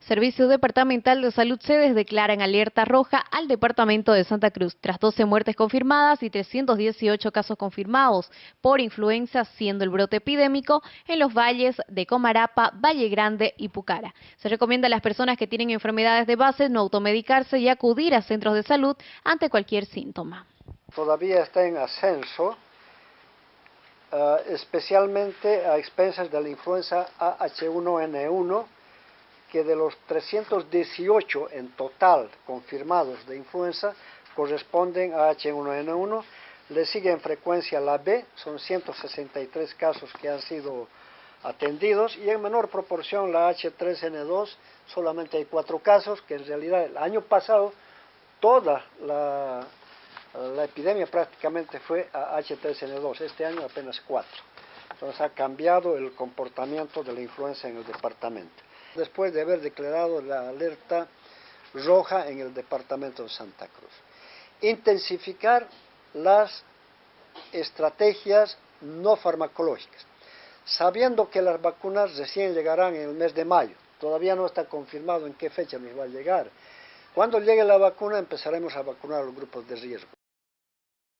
Servicio Departamental de Salud Sedes declara en alerta roja al Departamento de Santa Cruz tras 12 muertes confirmadas y 318 casos confirmados por influenza, siendo el brote epidémico en los valles de Comarapa, Valle Grande y Pucara. Se recomienda a las personas que tienen enfermedades de base no automedicarse y acudir a centros de salud ante cualquier síntoma. Todavía está en ascenso, uh, especialmente a expensas de la influenza AH1N1, que de los 318 en total confirmados de influenza corresponden a H1N1, le sigue en frecuencia la B, son 163 casos que han sido atendidos y en menor proporción la H3N2, solamente hay cuatro casos, que en realidad el año pasado toda la, epidemia prácticamente fue a H3N2, este año apenas cuatro. Entonces ha cambiado el comportamiento de la influenza en el departamento después de haber declarado la alerta roja en el departamento de Santa Cruz. Intensificar las estrategias no farmacológicas, sabiendo que las vacunas recién llegarán en el mes de mayo. Todavía no está confirmado en qué fecha nos va a llegar. Cuando llegue la vacuna empezaremos a vacunar a los grupos de riesgo.